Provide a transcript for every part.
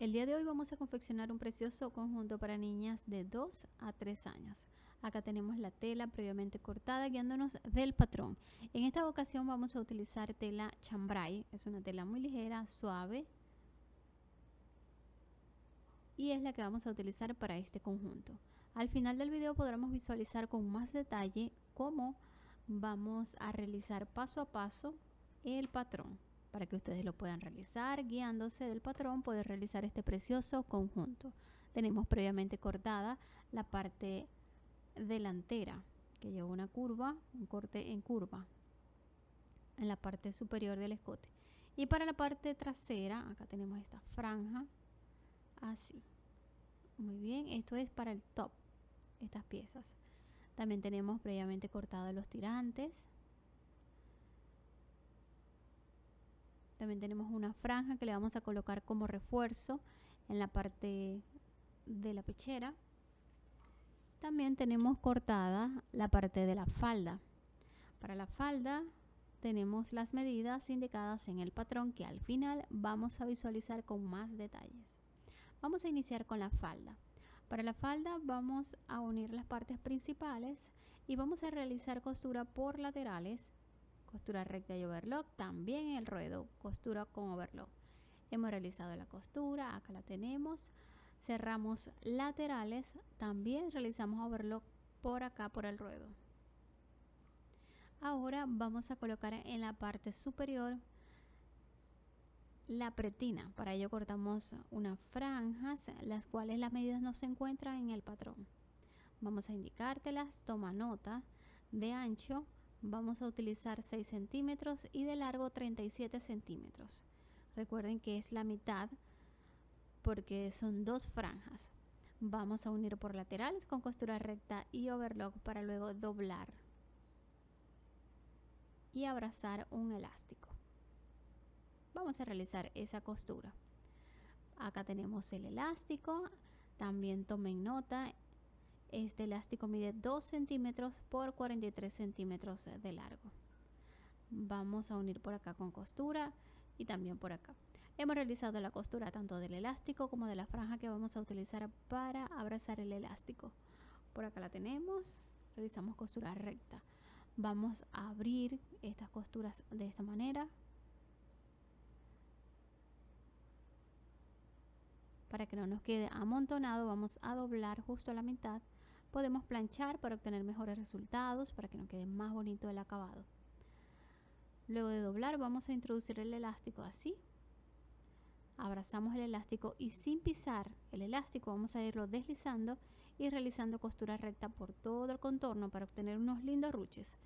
El día de hoy vamos a confeccionar un precioso conjunto para niñas de 2 a 3 años. Acá tenemos la tela previamente cortada guiándonos del patrón. En esta ocasión vamos a utilizar tela chambray. Es una tela muy ligera, suave. Y es la que vamos a utilizar para este conjunto. Al final del video podremos visualizar con más detalle cómo vamos a realizar paso a paso el patrón para que ustedes lo puedan realizar. Guiándose del patrón, poder realizar este precioso conjunto. Tenemos previamente cortada la parte delantera, que lleva una curva, un corte en curva, en la parte superior del escote. Y para la parte trasera, acá tenemos esta franja, así. Muy bien, esto es para el top, estas piezas. También tenemos previamente cortados los tirantes, También tenemos una franja que le vamos a colocar como refuerzo en la parte de la pechera. También tenemos cortada la parte de la falda. Para la falda tenemos las medidas indicadas en el patrón que al final vamos a visualizar con más detalles. Vamos a iniciar con la falda. Para la falda vamos a unir las partes principales y vamos a realizar costura por laterales costura recta y overlock, también el ruedo, costura con overlock. Hemos realizado la costura, acá la tenemos. Cerramos laterales, también realizamos overlock por acá por el ruedo. Ahora vamos a colocar en la parte superior la pretina. Para ello cortamos unas franjas, las cuales las medidas no se encuentran en el patrón. Vamos a indicártelas, toma nota de ancho vamos a utilizar 6 centímetros y de largo 37 centímetros. Recuerden que es la mitad porque son dos franjas. Vamos a unir por laterales con costura recta y overlock para luego doblar y abrazar un elástico. Vamos a realizar esa costura. Acá tenemos el elástico. También tomen nota este elástico mide 2 centímetros por 43 centímetros de largo. Vamos a unir por acá con costura y también por acá. Hemos realizado la costura tanto del elástico como de la franja que vamos a utilizar para abrazar el elástico. Por acá la tenemos, realizamos costura recta. Vamos a abrir estas costuras de esta manera. Para que no nos quede amontonado vamos a doblar justo a la mitad Podemos planchar para obtener mejores resultados, para que nos quede más bonito el acabado. Luego de doblar vamos a introducir el elástico así. Abrazamos el elástico y sin pisar el elástico vamos a irlo deslizando y realizando costura recta por todo el contorno para obtener unos lindos ruches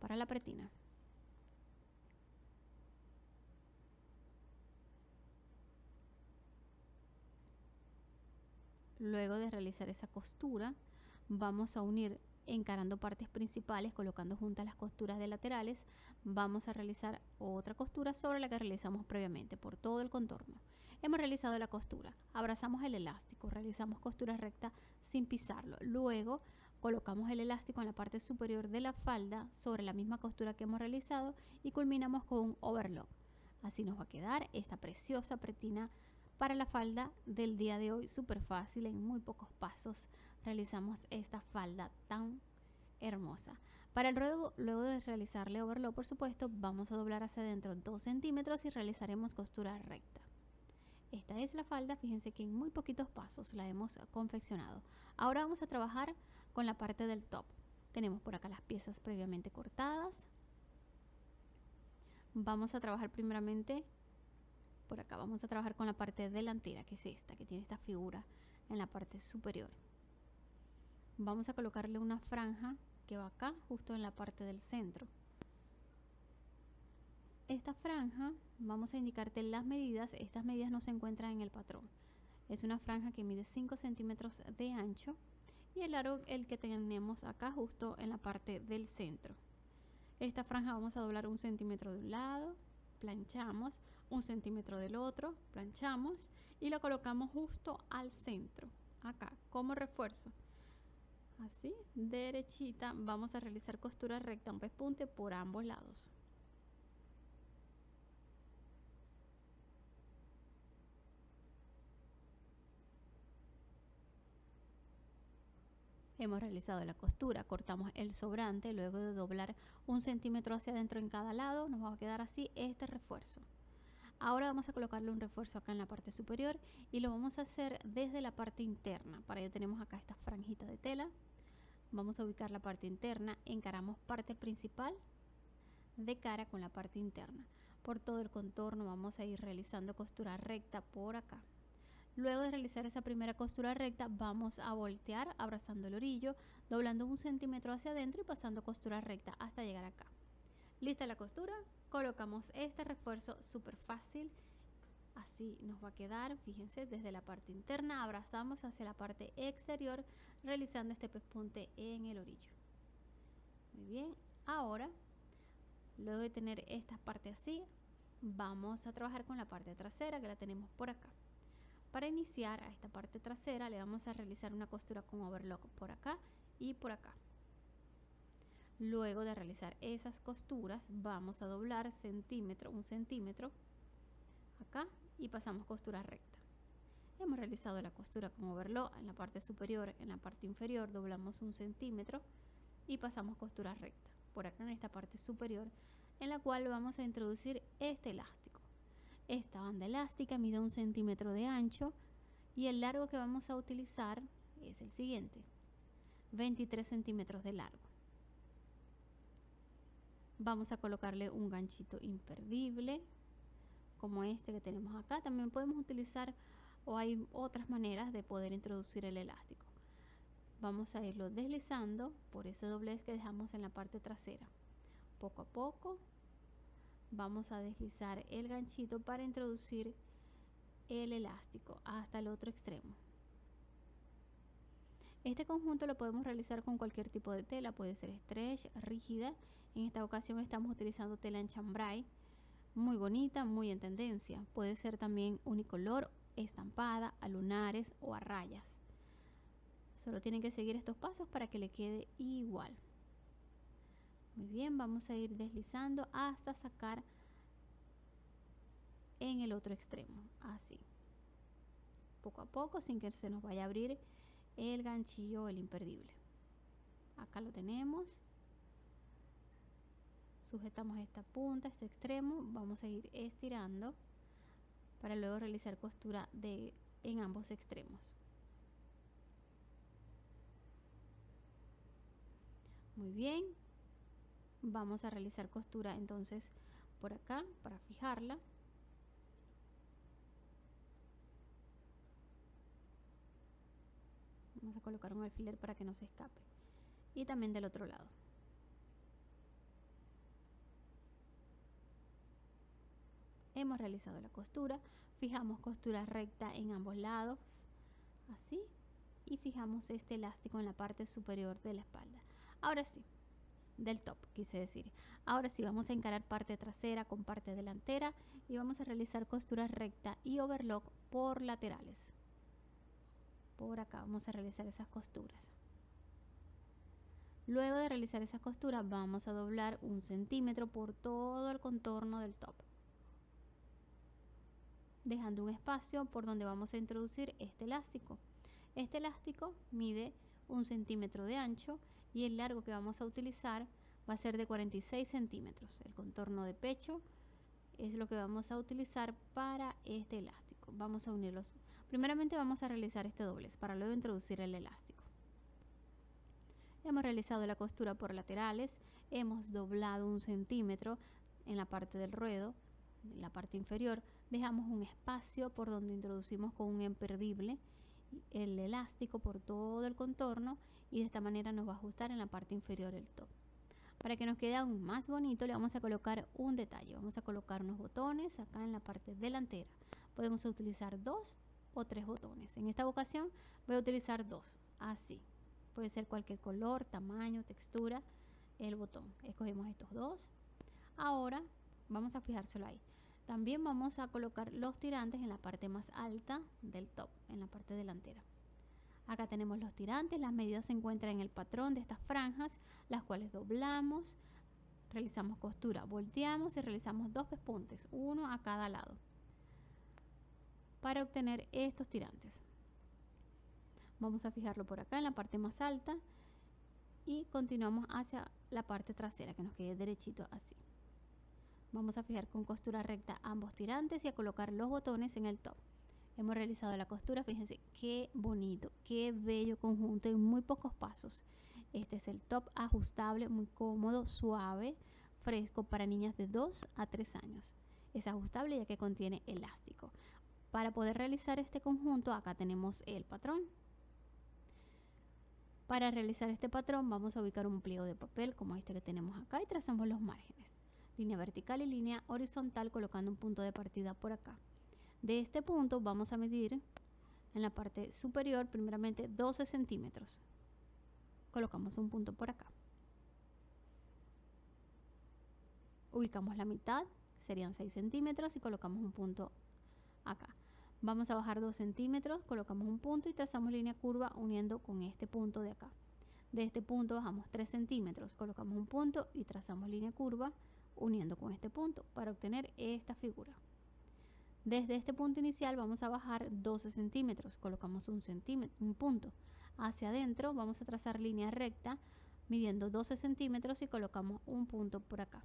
para la pretina. Luego de realizar esa costura, vamos a unir encarando partes principales, colocando juntas las costuras de laterales, vamos a realizar otra costura sobre la que realizamos previamente por todo el contorno. Hemos realizado la costura, abrazamos el elástico, realizamos costura recta sin pisarlo. Luego colocamos el elástico en la parte superior de la falda sobre la misma costura que hemos realizado y culminamos con un overlock. Así nos va a quedar esta preciosa pretina para la falda del día de hoy, súper fácil, en muy pocos pasos realizamos esta falda tan hermosa. Para el ruedo, luego de realizarle overlock, por supuesto, vamos a doblar hacia adentro 2 centímetros y realizaremos costura recta. Esta es la falda, fíjense que en muy poquitos pasos la hemos confeccionado. Ahora vamos a trabajar con la parte del top. Tenemos por acá las piezas previamente cortadas. Vamos a trabajar primeramente por acá vamos a trabajar con la parte delantera que es esta que tiene esta figura en la parte superior vamos a colocarle una franja que va acá justo en la parte del centro. Esta franja vamos a indicarte las medidas. Estas medidas no se encuentran en el patrón. Es una franja que mide 5 centímetros de ancho y el largo el que tenemos acá justo en la parte del centro. Esta franja vamos a doblar un centímetro de un lado planchamos. Un centímetro del otro, planchamos. Y lo colocamos justo al centro, acá, como refuerzo así derechita vamos a realizar costura recta un pespunte por ambos lados. Hemos realizado la costura cortamos el sobrante luego de doblar un centímetro hacia adentro en cada lado nos va a quedar así este refuerzo. Ahora vamos a colocarle un refuerzo acá en la parte superior y lo vamos a hacer desde la parte interna. Para ello tenemos acá esta franjita de tela. Vamos a ubicar la parte interna, encaramos parte principal de cara con la parte interna. Por todo el contorno vamos a ir realizando costura recta por acá. Luego de realizar esa primera costura recta vamos a voltear abrazando el orillo, doblando un centímetro hacia adentro y pasando costura recta hasta llegar acá. Lista la costura, colocamos este refuerzo súper fácil. Así nos va a quedar, fíjense, desde la parte interna abrazamos hacia la parte exterior realizando este pespunte en el orillo. Muy bien, ahora, luego de tener esta parte así, vamos a trabajar con la parte trasera que la tenemos por acá. Para iniciar a esta parte trasera le vamos a realizar una costura con overlock por acá y por acá. Luego de realizar esas costuras vamos a doblar centímetro, un centímetro acá y pasamos costura recta. Hemos realizado la costura con overlock en la parte superior, en la parte inferior doblamos un centímetro y pasamos costura recta. Por acá en esta parte superior en la cual vamos a introducir este elástico. Esta banda elástica mide un centímetro de ancho y el largo que vamos a utilizar es el siguiente, 23 centímetros de largo. Vamos a colocarle un ganchito imperdible como este que tenemos acá. También podemos utilizar o hay otras maneras de poder introducir el elástico. Vamos a irlo deslizando por ese doblez que dejamos en la parte trasera. Poco a poco vamos a deslizar el ganchito para introducir el elástico hasta el otro extremo. Este conjunto lo podemos realizar con cualquier tipo de tela, puede ser stretch, rígida. En esta ocasión estamos utilizando tela en chambray, muy bonita, muy en tendencia. Puede ser también unicolor, estampada, a lunares o a rayas. Solo tienen que seguir estos pasos para que le quede igual. Muy bien, vamos a ir deslizando hasta sacar en el otro extremo, así. Poco a poco, sin que se nos vaya a abrir el ganchillo, el imperdible. Acá lo tenemos. Sujetamos esta punta, este extremo. Vamos a ir estirando para luego realizar costura de, en ambos extremos. Muy bien, vamos a realizar costura entonces por acá para fijarla. Vamos a colocar un alfiler para que no se escape. Y también del otro lado hemos realizado la costura fijamos costura recta en ambos lados así y fijamos este elástico en la parte superior de la espalda ahora sí del top, quise decir. Ahora sí, vamos a encarar parte trasera con parte delantera y vamos a realizar costura recta y overlock por laterales. Por acá vamos a realizar esas costuras. Luego de realizar esas costuras vamos a doblar un centímetro por todo el contorno del top. Dejando un espacio por donde vamos a introducir este elástico. Este elástico mide un centímetro de ancho y el largo que vamos a utilizar va a ser de 46 centímetros. El contorno de pecho es lo que vamos a utilizar para este elástico. Vamos a unirlos. Primeramente vamos a realizar este doblez para luego introducir el elástico. Hemos realizado la costura por laterales, hemos doblado un centímetro en la parte del ruedo, en la parte inferior, dejamos un espacio por donde introducimos con un imperdible el elástico por todo el contorno y de esta manera nos va a ajustar en la parte inferior del top. Para que nos quede aún más bonito le vamos a colocar un detalle. Vamos a colocar unos botones acá en la parte delantera. Podemos utilizar dos o tres botones. En esta ocasión voy a utilizar dos, así. Puede ser cualquier color, tamaño, textura, el botón. Escogemos estos dos. Ahora vamos a fijárselo ahí. También vamos a colocar los tirantes en la parte más alta del top, en la parte delantera. Acá tenemos los tirantes, las medidas se encuentran en el patrón de estas franjas, las cuales doblamos, realizamos costura, volteamos y realizamos dos pespuntes, uno a cada lado, para obtener estos tirantes. Vamos a fijarlo por acá en la parte más alta y continuamos hacia la parte trasera que nos quede derechito así. Vamos a fijar con costura recta ambos tirantes y a colocar los botones en el top. Hemos realizado la costura, fíjense qué bonito, qué bello conjunto en muy pocos pasos. Este es el top ajustable, muy cómodo, suave, fresco para niñas de 2 a 3 años. Es ajustable ya que contiene elástico. Para poder realizar este conjunto, acá tenemos el patrón. Para realizar este patrón vamos a ubicar un pliego de papel como este que tenemos acá y trazamos los márgenes. Línea vertical y línea horizontal colocando un punto de partida por acá. De este punto vamos a medir en la parte superior primeramente 12 centímetros colocamos un punto por acá. Ubicamos la mitad, serían 6 centímetros y colocamos un punto acá. Vamos a bajar 2 centímetros, colocamos un punto y trazamos línea curva uniendo con este punto de acá. De este punto bajamos 3 centímetros, colocamos un punto y trazamos línea curva uniendo con este punto para obtener esta figura. Desde este punto inicial vamos a bajar 12 centímetros, colocamos un, centímetro, un punto, hacia adentro vamos a trazar línea recta midiendo 12 centímetros y colocamos un punto por acá.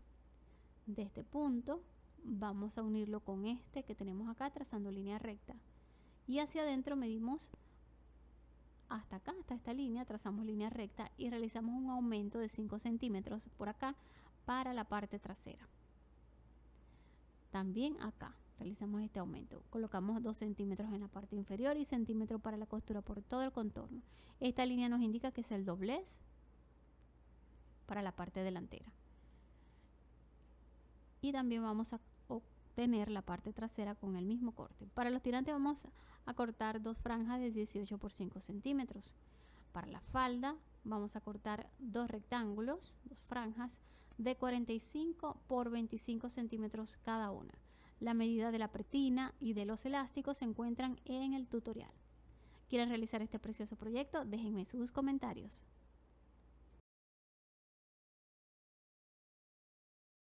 De este punto vamos a unirlo con este que tenemos acá trazando línea recta. Y hacia adentro medimos hasta acá, hasta esta línea, trazamos línea recta y realizamos un aumento de 5 centímetros por acá para la parte trasera. También acá realizamos este aumento. Colocamos 2 centímetros en la parte inferior y centímetro para la costura por todo el contorno. Esta línea nos indica que es el doblez para la parte delantera. Y también vamos a obtener la parte trasera con el mismo corte. Para los tirantes vamos a cortar dos franjas de 18 por 5 centímetros. Para la falda vamos a cortar dos rectángulos, dos franjas de 45 por 25 centímetros cada una. La medida de la pretina y de los elásticos se encuentran en el tutorial. ¿Quieren realizar este precioso proyecto? Déjenme sus comentarios.